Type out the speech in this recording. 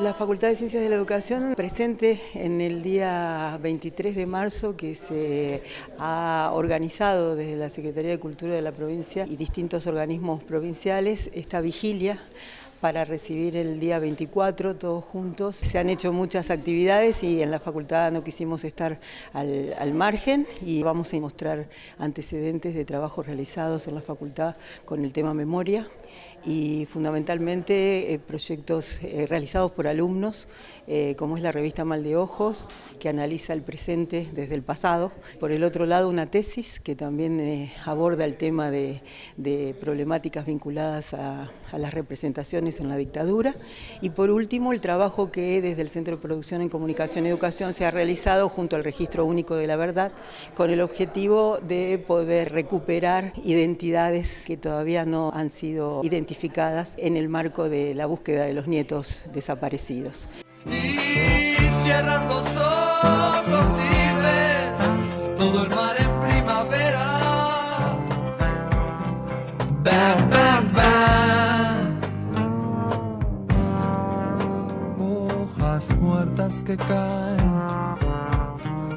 La Facultad de Ciencias de la Educación presente en el día 23 de marzo que se ha organizado desde la Secretaría de Cultura de la provincia y distintos organismos provinciales esta vigilia para recibir el día 24 todos juntos. Se han hecho muchas actividades y en la facultad no quisimos estar al, margen y vamos a mostrar antecedentes de trabajos realizados en la facultad con el tema memoria y fundamentalmente eh, proyectos eh, realizados por alumnos, eh, como es la revista Mal de Ojos, que analiza el presente desde el pasado. Por el otro lado, una tesis que también aborda el tema de, problemáticas vinculadas a las representaciones en la dictadura. Y por último, el trabajo que desde el Centro de Producción en Comunicación y Educación se ha realizado junto al Registro Único de la Verdad, con el objetivo de poder recuperar identidades que todavía no han sido identificadas en el marco de la búsqueda de los nietos desaparecidos. Y cierras los ojos y ves todo el mar en primavera. Muertas que caen